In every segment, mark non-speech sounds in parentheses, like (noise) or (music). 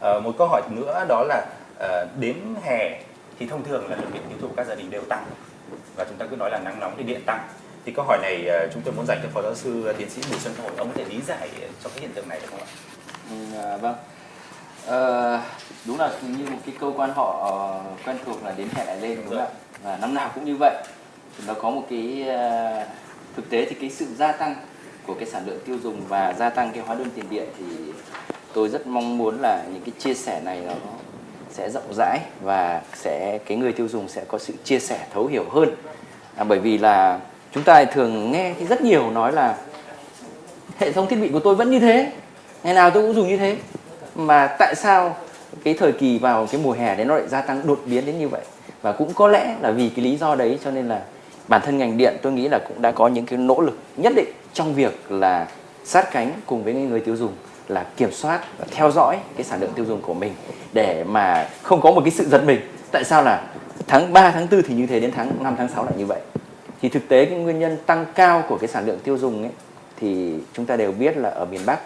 À, một câu hỏi nữa đó là à, đến hè thì thông thường là lượng điện tiêu thụ các gia đình đều tăng. Và chúng ta cứ nói là nắng nóng thì điện tăng. Thì câu hỏi này uh, chúng tôi muốn dành cho phó giáo sư tiến sĩ Bùi Xuân Thổi ông có thể lý giải cho cái hiện tượng này được không ạ? Ừ, à, vâng. À, đúng là như một cái câu quan họ quen thuộc là đến hè lại lên đúng không ạ? Và năm nào cũng như vậy. Nó có một cái uh, thực tế thì cái sự gia tăng của cái sản lượng tiêu dùng và gia tăng cái hóa đơn tiền điện thì tôi rất mong muốn là những cái chia sẻ này nó sẽ rộng rãi và sẽ cái người tiêu dùng sẽ có sự chia sẻ thấu hiểu hơn. À, bởi vì là chúng ta thường nghe thì rất nhiều nói là hệ thống thiết bị của tôi vẫn như thế ngày nào tôi cũng dùng như thế. Mà tại sao cái thời kỳ vào cái mùa hè đấy nó lại gia tăng đột biến đến như vậy? Và cũng có lẽ là vì cái lý do đấy cho nên là bản thân ngành điện tôi nghĩ là cũng đã có những cái nỗ lực nhất định trong việc là sát cánh cùng với người tiêu dùng là kiểm soát và theo dõi cái sản lượng tiêu dùng của mình để mà không có một cái sự giật mình. Tại sao là tháng 3 tháng 4 thì như thế đến tháng 5 tháng 6 lại như vậy? Thì thực tế cái nguyên nhân tăng cao của cái sản lượng tiêu dùng ấy, thì chúng ta đều biết là ở miền Bắc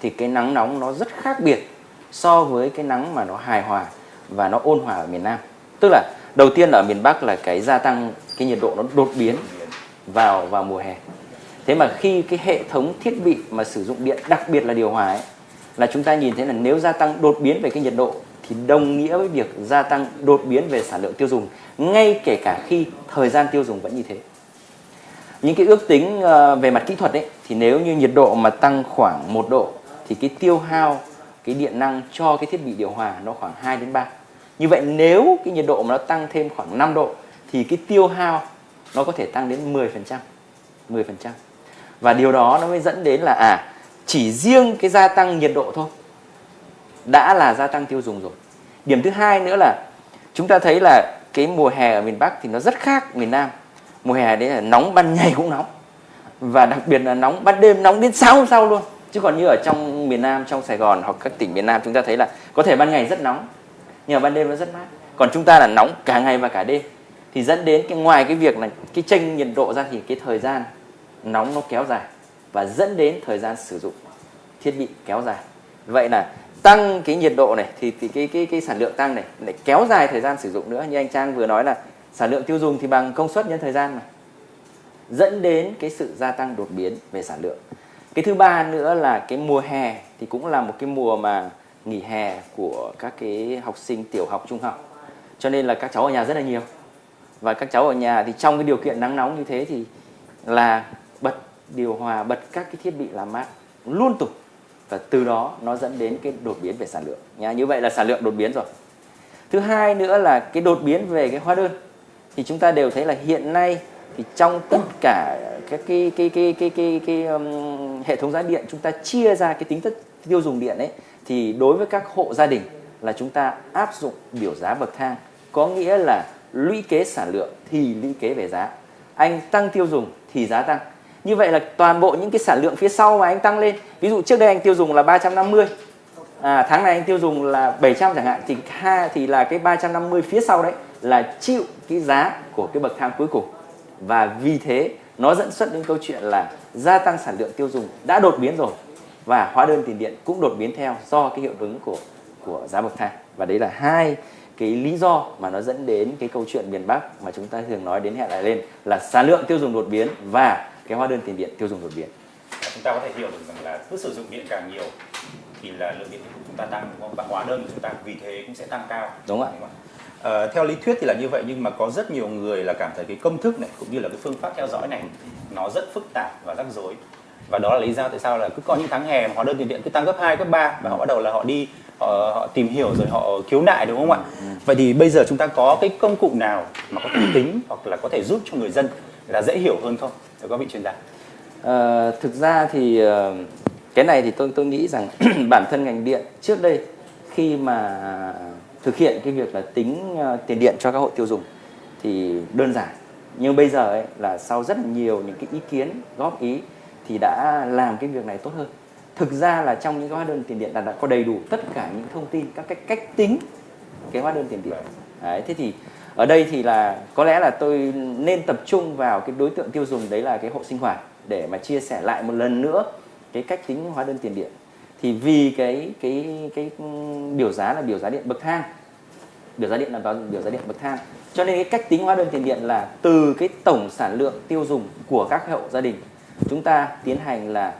thì cái nắng nóng nó rất khác biệt so với cái nắng mà nó hài hòa và nó ôn hòa ở miền Nam. Tức là đầu tiên là ở miền Bắc là cái gia tăng, cái nhiệt độ nó đột biến vào vào mùa hè thế mà khi cái hệ thống thiết bị mà sử dụng điện, đặc biệt là điều hòa ấy, là chúng ta nhìn thấy là nếu gia tăng đột biến về cái nhiệt độ thì đồng nghĩa với việc gia tăng đột biến về sản lượng tiêu dùng, ngay kể cả khi thời gian tiêu dùng vẫn như thế. Những cái ước tính ờ, về mặt kỹ thuật ấy, thì nếu như nhiệt độ mà tăng khoảng 1 độ thì cái tiêu hao, cái điện năng cho cái thiết bị điều hòa nó khoảng 2 đến 3 như vậy nếu cái nhiệt độ mà nó tăng thêm khoảng 5 độ thì cái tiêu hao nó có thể tăng đến 10% 10% và điều đó nó mới dẫn đến là à chỉ riêng cái gia tăng nhiệt độ thôi, đã là gia tăng tiêu dùng rồi. Điểm thứ hai nữa là, chúng ta thấy là cái mùa hè ở miền Bắc thì nó rất khác miền Nam. Mùa hè đấy là nóng ban ngày cũng nóng, và đặc biệt là nóng ban đêm, nóng đến sáng hôm sau luôn. Chứ còn như ở trong miền Nam, trong Sài Gòn hoặc các tỉnh miền Nam, chúng ta thấy là có thể ban ngày rất nóng, nhưng mà ban đêm nó rất mát. Còn chúng ta là nóng cả ngày và cả đêm, thì dẫn đến cái ngoài cái việc là cái chênh nhiệt độ ra thì cái thời gian nóng nó kéo dài và dẫn đến thời gian sử dụng thiết bị kéo dài. Vậy là tăng cái nhiệt độ này thì, thì cái cái cái sản lượng tăng này lại kéo dài thời gian sử dụng nữa. Như anh Trang vừa nói là sản lượng tiêu dùng thì bằng công suất nhân thời gian mà. Dẫn đến cái sự gia tăng đột biến về sản lượng. Cái thứ ba nữa là cái mùa hè thì cũng là một cái mùa mà nghỉ hè của các cái học sinh tiểu học trung học. Cho nên là các cháu ở nhà rất là nhiều. Và các cháu ở nhà thì trong cái điều kiện nắng nóng như thế thì là bật điều hòa bật các cái thiết bị làm mát luôn tục. Và từ đó nó dẫn đến cái đột biến về sản lượng. Nha như vậy là sản lượng đột biến rồi. Thứ hai nữa là cái đột biến về cái hóa đơn. Thì chúng ta đều thấy là hiện nay thì trong tất cả các cái cái cái cái cái, cái um, hệ thống giá điện chúng ta chia ra cái tính chất tiêu dùng điện ấy thì đối với các hộ gia đình là chúng ta áp dụng biểu giá bậc thang có nghĩa là lũy kế sản lượng thì lũy kế về giá. Anh tăng tiêu dùng thì giá tăng như vậy là toàn bộ những cái sản lượng phía sau mà anh tăng lên ví dụ trước đây anh tiêu dùng là 350 à, tháng này anh tiêu dùng là 700 chẳng hạn thì ha thì là cái 350 phía sau đấy là chịu cái giá của cái bậc thang cuối cùng. Và vì thế nó dẫn xuất đến câu chuyện là gia tăng sản lượng tiêu dùng đã đột biến rồi và hóa đơn tiền điện cũng đột biến theo do cái hiệu ứng của của giá bậc thang. Và đấy là hai cái lý do mà nó dẫn đến cái câu chuyện miền Bắc mà chúng ta thường nói đến hẹn lại lên là sản lượng tiêu dùng đột biến và cái hóa đơn tiền điện tiêu dùng đột biến. Chúng ta có thể hiểu được rằng là cứ sử dụng điện càng nhiều thì là lượng điện của chúng ta tăng đúng không? Và hóa đơn của chúng ta vì thế cũng sẽ tăng cao. Đúng ạ. À, theo lý thuyết thì là như vậy nhưng mà có rất nhiều người là cảm thấy cái công thức này cũng như là cái phương pháp theo dõi này nó rất phức tạp và rắc rối và đó là lý do tại sao là cứ có những tháng hè mà hóa đơn tiền điện cứ tăng gấp 2, gấp 3 và họ bắt đầu là họ đi họ, họ tìm hiểu rồi họ khiếu nại đúng không ạ? Ừ. Vậy thì bây giờ chúng ta có cái công cụ nào mà có thể tính hoặc là có thể giúp cho người dân là dễ hiểu hơn không? Để có vị chuyên gia. À, thực ra thì uh, cái này thì tôi tôi nghĩ rằng (clears throat) bản thân ngành điện trước đây khi mà thực hiện cái việc là tính uh, tiền điện cho các hộ tiêu dùng thì đơn giản nhưng bây giờ ấy là sau rất là nhiều những cái ý kiến góp ý thì đã làm cái việc này tốt hơn thực ra là trong những cái hóa đơn tiền điện là đã có đầy đủ tất cả những thông tin các cái cách tính cái hóa đơn tiền điện đấy, thế thì ở đây thì là có lẽ là tôi nên tập trung vào cái đối tượng tiêu dùng đấy là cái hộ sinh hoạt để mà chia sẻ lại một lần nữa cái cách tính hóa đơn tiền điện. Thì vì cái cái cái biểu giá là biểu giá điện bậc thang biểu giá điện là biểu giá điện bậc thang. Cho nên cái cách tính hóa đơn tiền điện là từ cái tổng sản lượng tiêu dùng của các hộ gia đình chúng ta tiến hành là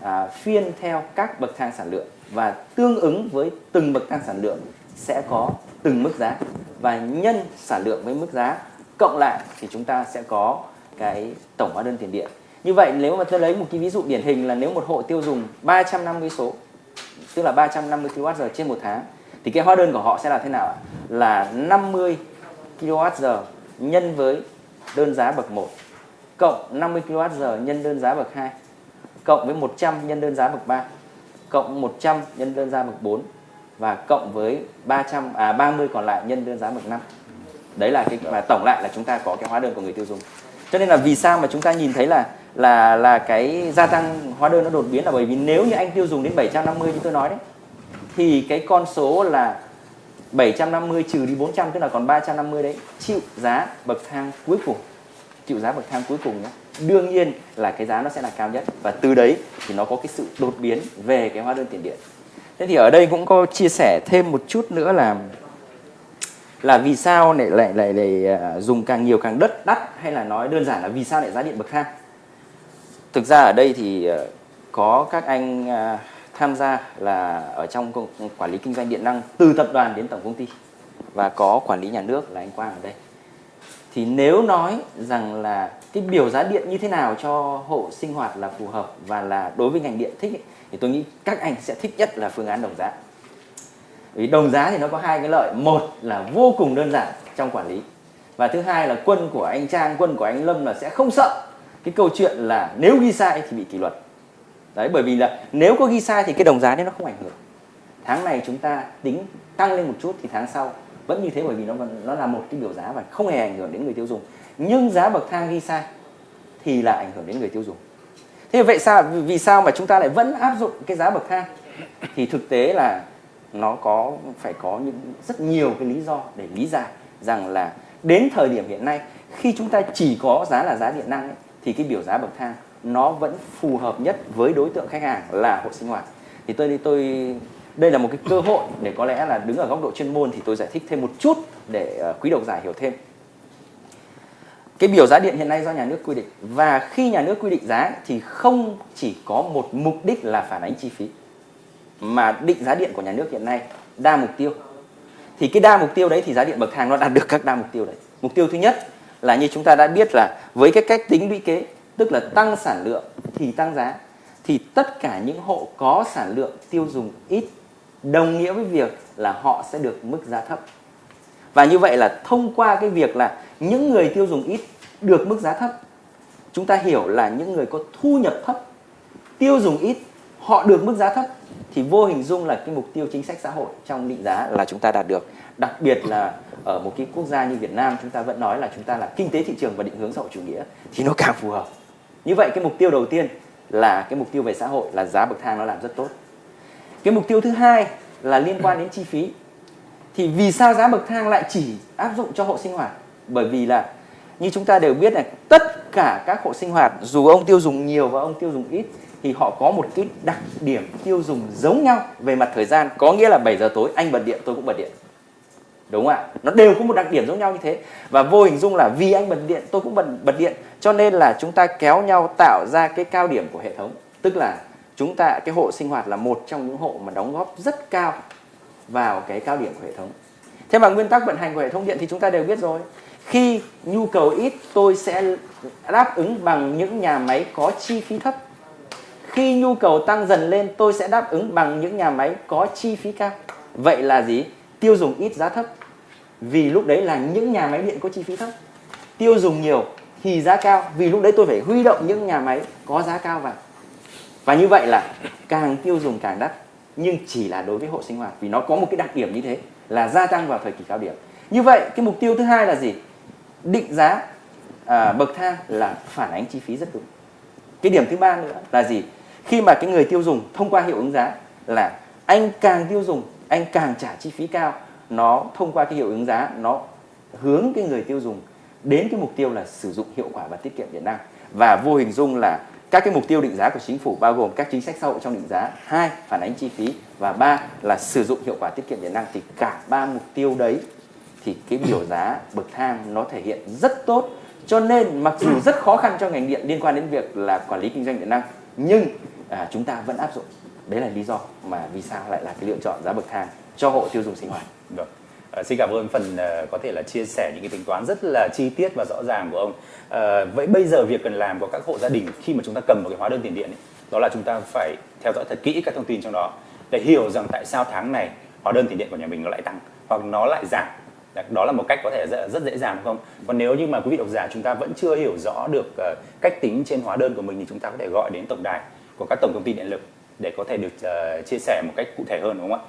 à, phiên theo các bậc thang sản lượng và tương ứng với từng bậc thang sản lượng sẽ có từng mức giá và nhân sản lượng với mức giá cộng lại thì chúng ta sẽ có cái tổng hóa đơn tiền điện. Như vậy nếu mà tôi lấy một cái ví dụ điển hình là nếu một hộ tiêu dùng 350 số, tức là 350 kWh trên một tháng, thì cái hóa đơn của họ sẽ là thế nào ạ? Là 50 kWh nhân với đơn giá bậc 1 cộng 50 kWh nhân đơn giá bậc 2 cộng với 100 nhân đơn giá bậc 3 cộng 100 nhân đơn giá bậc 4 và cộng với 300 à 30 còn lại nhân đơn giá bậc 5. Đấy là cái mà tổng lại là chúng ta có cái hóa đơn của người tiêu dùng. Cho nên là vì sao mà chúng ta nhìn thấy là là là cái gia tăng hóa đơn nó đột biến là bởi vì nếu như anh tiêu dùng đến 750 như tôi nói đấy, thì cái con số là 750 trừ đi 400 tức là còn 350 đấy, chịu giá bậc thang cuối cùng chịu giá bậc thang cuối cùng nhé đương nhiên là cái giá nó sẽ là cao nhất và từ đấy thì nó có cái sự đột biến về cái hóa đơn tiền điện thế thì ở đây cũng có chia sẻ thêm một chút nữa là là vì sao lại lại lại, lại à, dùng càng nhiều càng đất đắt hay là nói đơn giản là vì sao lại giá điện bậc thang? Thực ra ở đây thì à, có các anh à, tham gia là ở trong quản lý kinh doanh điện năng từ tập đoàn đến tổng công ty và có quản lý nhà nước là anh Quang ở đây thì nếu nói rằng là cái biểu giá điện như thế nào cho hộ sinh hoạt là phù hợp và là đối với ngành điện thích ấy, thì tôi nghĩ các anh sẽ thích nhất là phương án đồng giá. Vì đồng giá thì nó có hai cái lợi. Một là vô cùng đơn giản trong quản lý. Và thứ hai là quân của anh Trang quân của anh Lâm là sẽ không sợ cái câu chuyện là nếu ghi sai thì bị kỷ luật. Đấy bởi vì là nếu có ghi sai thì cái đồng giá đấy nó không ảnh hưởng. Tháng này chúng ta tính tăng lên một chút thì tháng sau vẫn như thế bởi vì nó nó là một cái biểu giá và không hề ảnh hưởng đến người tiêu dùng. Nhưng giá bậc thang ghi sai thì là ảnh hưởng đến người tiêu dùng. Thế vậy sao vì sao mà chúng ta lại vẫn áp dụng cái giá bậc thang? Thì thực tế là nó có phải có những rất nhiều cái lý do để lý giải rằng là đến thời điểm hiện nay khi chúng ta chỉ có giá là giá điện năng ấy, thì cái biểu giá bậc thang nó vẫn phù hợp nhất với đối tượng khách hàng là hộ sinh hoạt. Thì tôi tôi đây là một cái cơ hội để có lẽ là đứng ở góc độ chuyên môn thì tôi giải thích thêm một chút để ờ, quý độc giả hiểu thêm. Cái biểu giá điện hiện nay do nhà nước quy định và khi nhà nước quy định giá thì không chỉ có một mục đích là phản ánh chi phí, mà định giá điện của nhà nước hiện nay đa mục tiêu. Thì cái đa mục tiêu đấy thì giá điện bậc thang nó đạt được các đa mục tiêu đấy. Mục tiêu thứ nhất là như chúng ta đã biết là với cái cách tính lũy kế, tức là tăng sản lượng thì tăng giá, thì tất cả những hộ có sản lượng tiêu dùng ít đồng nghĩa với việc là họ sẽ được mức giá thấp. Và như vậy là thông qua cái việc là những người tiêu dùng ít được mức giá thấp, chúng ta hiểu là những người có thu nhập thấp, tiêu dùng ít, họ được mức giá thấp, thì vô hình dung là cái mục tiêu chính sách xã hội trong định giá là chúng ta đạt được. Đặc biệt là ở một cái quốc gia như Việt Nam, chúng ta vẫn nói là chúng ta là kinh tế thị trường và định hướng xã hội chủ nghĩa, thì nó càng phù hợp. Như vậy cái mục tiêu đầu tiên là cái mục tiêu về xã hội là giá bậc thang nó làm rất tốt cái mục tiêu thứ hai là liên quan đến chi phí. Thì vì sao giá bậc thang lại chỉ áp dụng cho hộ sinh hoạt? Bởi vì là như chúng ta đều biết là tất cả các hộ sinh hoạt dù ông tiêu dùng nhiều và ông tiêu dùng ít thì họ có một cái đặc điểm tiêu dùng giống nhau về mặt thời gian. Có nghĩa là 7 giờ tối anh bật điện tôi cũng bật điện. Đúng không ạ? Nó đều có một đặc điểm giống nhau như thế. Và vô hình dung là vì anh bật điện tôi cũng bật bật điện. Cho nên là chúng ta kéo nhau tạo ra cái cao điểm của hệ thống. Tức là chúng ta, cái hộ sinh hoạt là một trong những hộ mà đóng góp rất cao vào cái cao điểm của hệ thống. Thế mà nguyên tắc vận hành của hệ thống điện thì chúng ta đều biết rồi. Khi nhu cầu ít, tôi sẽ đáp ứng bằng những nhà máy có chi phí thấp. Khi nhu cầu tăng dần lên, tôi sẽ đáp ứng bằng những nhà máy có chi phí cao. Vậy là gì? Tiêu dùng ít, giá thấp. Vì lúc đấy là những nhà máy điện có chi phí thấp. Tiêu dùng nhiều, thì giá cao. Vì lúc đấy tôi phải huy động những nhà máy có giá cao vào và như vậy là càng tiêu dùng càng đắt nhưng chỉ là đối với hộ sinh hoạt vì nó có một cái đặc điểm như thế là gia tăng vào thời kỳ cao điểm. Như vậy cái mục tiêu thứ hai là gì? Định giá à, bậc thang là phản ánh chi phí rất đúng. Cái điểm thứ ba nữa là gì? Khi mà cái người tiêu dùng thông qua hiệu ứng giá là anh càng tiêu dùng anh càng trả chi phí cao nó thông qua cái hiệu ứng giá nó hướng cái người tiêu dùng đến cái mục tiêu là sử dụng hiệu quả và tiết kiệm điện năng. Và vô hình dung là các cái mục tiêu định giá của chính phủ bao gồm các chính sách xã hội trong định giá hai phản ánh chi phí và ba là sử dụng hiệu quả tiết kiệm điện năng thì cả ba mục tiêu đấy thì cái biểu giá bậc thang nó thể hiện rất tốt. Cho nên mặc dù rất khó khăn cho ngành điện liên quan đến việc là quản lý kinh doanh điện năng nhưng à, chúng ta vẫn áp dụng. Đấy là lý do mà vì sao lại là cái lựa chọn giá bậc thang cho hộ tiêu dùng sinh hoạt. Được. À, xin cảm ơn phần uh, có thể là chia sẻ những cái tính toán rất là chi tiết và rõ ràng của ông. À, vậy bây giờ việc cần làm của các hộ gia đình khi mà chúng ta cầm một cái hóa đơn tiền điện ấy, đó là chúng ta phải theo dõi thật kỹ các thông tin trong đó để hiểu rằng tại sao tháng này hóa đơn tiền điện của nhà mình nó lại tăng hoặc nó lại giảm. Đó là một cách có thể rất, rất dễ dàng đúng không? Còn nếu như mà quý vị độc giả chúng ta vẫn chưa hiểu rõ được uh, cách tính trên hóa đơn của mình thì chúng ta có thể gọi đến tổng đài của các tổng công ty điện lực để có thể được uh, chia sẻ một cách cụ thể hơn đúng không ạ?